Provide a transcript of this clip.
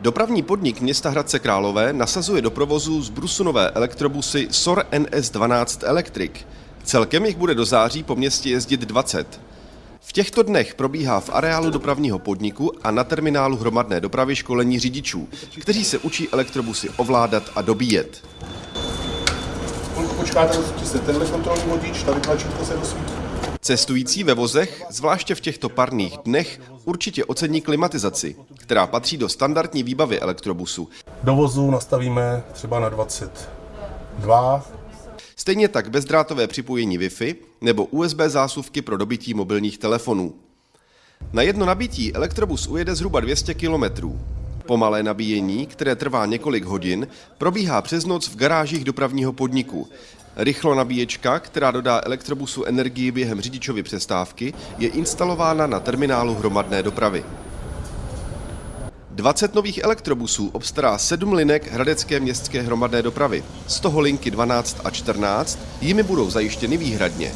Dopravní podnik města Hradce Králové nasazuje do provozu z Brusunové elektrobusy SOR NS12 Electric. Celkem jich bude do září po městě jezdit 20. V těchto dnech probíhá v areálu dopravního podniku a na terminálu hromadné dopravy školení řidičů, kteří se učí elektrobusy ovládat a dobíjet. Počkáte, se tenhle kontrolní vodič, tady tlačítko se rozsvítí. Cestující ve vozech, zvláště v těchto parných dnech, určitě ocení klimatizaci, která patří do standardní výbavy elektrobusu. Do vozu nastavíme třeba na 22, Stejně tak bezdrátové připojení Wi-Fi nebo USB zásuvky pro dobití mobilních telefonů. Na jedno nabití elektrobus ujede zhruba 200 km. Pomalé nabíjení, které trvá několik hodin, probíhá přes noc v garážích dopravního podniku. Rychlo nabíječka, která dodá elektrobusu energii během řidičovy přestávky, je instalována na terminálu hromadné dopravy. 20 nových elektrobusů obstará 7 linek Hradecké městské hromadné dopravy. Z toho linky 12 a 14 jimi budou zajištěny výhradně.